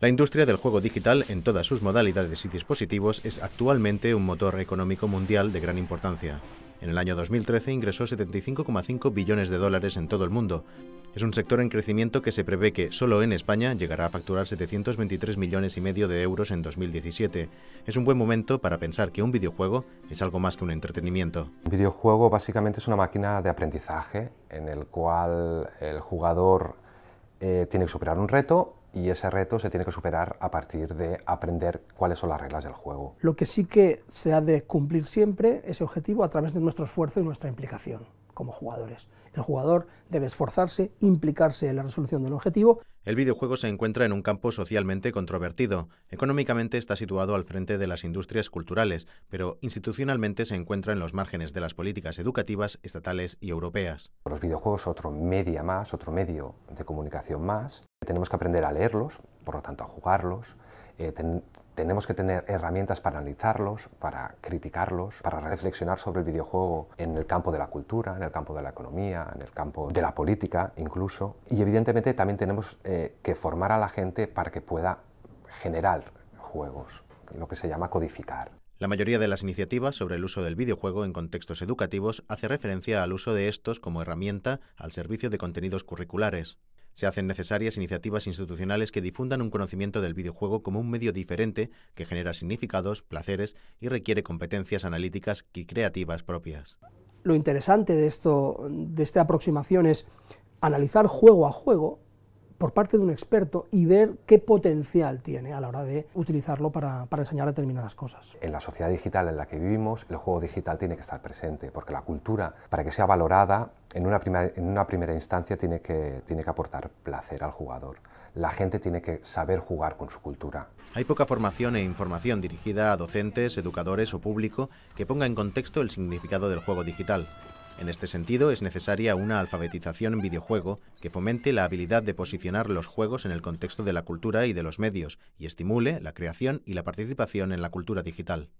La industria del juego digital en todas sus modalidades y dispositivos es actualmente un motor económico mundial de gran importancia. En el año 2013 ingresó 75,5 billones de dólares en todo el mundo. Es un sector en crecimiento que se prevé que solo en España llegará a facturar 723 millones y medio de euros en 2017. Es un buen momento para pensar que un videojuego es algo más que un entretenimiento. Un videojuego básicamente es una máquina de aprendizaje en el cual el jugador eh, tiene que superar un reto y ese reto se tiene que superar a partir de aprender cuáles son las reglas del juego. Lo que sí que se ha de cumplir siempre ese objetivo a través de nuestro esfuerzo y nuestra implicación como jugadores. El jugador debe esforzarse, implicarse en la resolución del objetivo. El videojuego se encuentra en un campo socialmente controvertido. Económicamente está situado al frente de las industrias culturales, pero institucionalmente se encuentra en los márgenes de las políticas educativas estatales y europeas. Los videojuegos otro media más, otro medio de comunicación más. Tenemos que aprender a leerlos, por lo tanto a jugarlos, eh, tenemos que tener herramientas para analizarlos, para criticarlos, para reflexionar sobre el videojuego en el campo de la cultura, en el campo de la economía, en el campo de la política incluso. Y evidentemente también tenemos eh, que formar a la gente para que pueda generar juegos, lo que se llama codificar. La mayoría de las iniciativas sobre el uso del videojuego en contextos educativos hace referencia al uso de estos como herramienta al servicio de contenidos curriculares. Se hacen necesarias iniciativas institucionales que difundan un conocimiento del videojuego como un medio diferente que genera significados, placeres y requiere competencias analíticas y creativas propias. Lo interesante de, esto, de esta aproximación es analizar juego a juego por parte de un experto y ver qué potencial tiene a la hora de utilizarlo para, enseñar determinadas cosas. En la sociedad digital en la que vivimos, el juego digital tiene que estar presente, porque la cultura, para que sea valorada, en una, en una primera instancia tiene que, tiene que aportar placer al jugador. La gente tiene que saber jugar con su cultura. Hay poca formación e información dirigida a docentes, educadores o público que ponga en contexto el significado del juego digital. En este sentido, es necesaria una alfabetización en videojuego que fomente la habilidad de posicionar los juegos en el contexto de la cultura y de los medios y estimule la creación y la participación en la cultura digital.